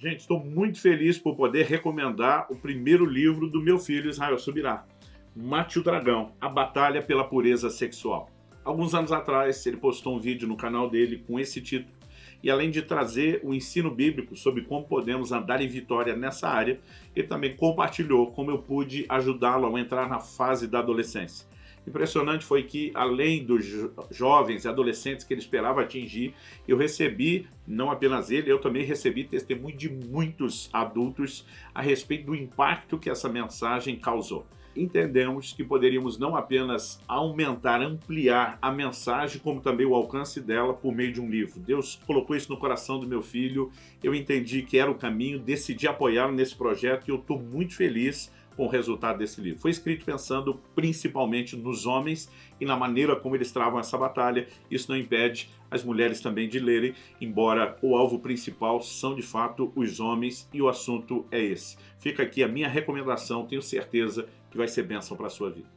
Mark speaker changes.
Speaker 1: Gente, estou muito feliz por poder recomendar o primeiro livro do meu filho Israel Subirá, Mate o Dragão, A Batalha pela Pureza Sexual. Alguns anos atrás, ele postou um vídeo no canal dele com esse título, e além de trazer o ensino bíblico sobre como podemos andar em vitória nessa área, ele também compartilhou como eu pude ajudá-lo a entrar na fase da adolescência. Impressionante foi que, além dos jovens e adolescentes que ele esperava atingir, eu recebi, não apenas ele, eu também recebi testemunho de muitos adultos a respeito do impacto que essa mensagem causou entendemos que poderíamos não apenas aumentar, ampliar a mensagem, como também o alcance dela por meio de um livro. Deus colocou isso no coração do meu filho, eu entendi que era o caminho, decidi apoiá-lo nesse projeto e eu estou muito feliz com o resultado desse livro. Foi escrito pensando principalmente nos homens e na maneira como eles travam essa batalha. Isso não impede as mulheres também de lerem, embora o alvo principal são de fato os homens e o assunto é esse. Fica aqui a minha recomendação, tenho certeza que vai ser bênção para a sua vida.